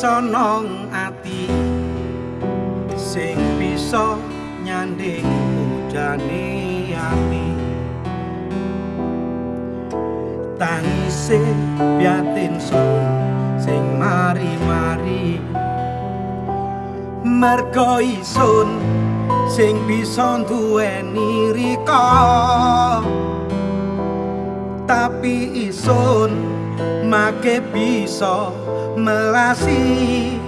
nyiksa nang ati sing bisa nyanding ujane ati. Tangise biatin sun sing mari-mari. Mergo isun sing bisa duweni rika. Tapi isun make bisa melasi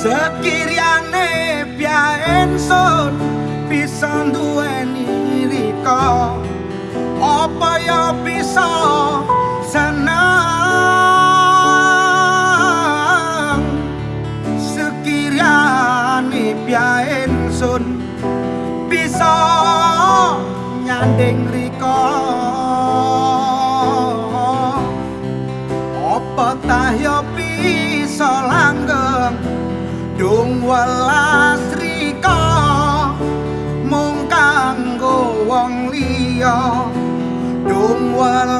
Sekiriane biaen sun bisa duweni rika. Apa ya bisa senang? Sekiriane biaen sun bisa nyanding rika. Apa tah ya bisa langgeng Dung welas rika mung kanggo wong liya. Dung welas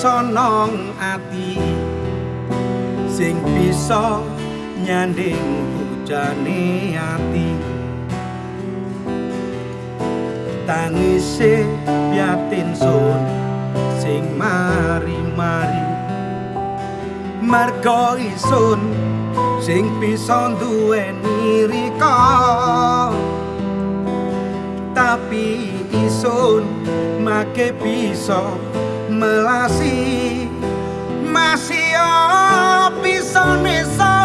nyiksa nang ati. Sing bisa nyanding bujane ati. Tangise biatin sun sing mari-mari. Marga isun sing bisa duweni rika. Tapi isun make bisa melasi. Masih bisa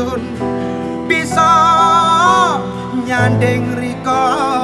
sun bisa nyanding rika.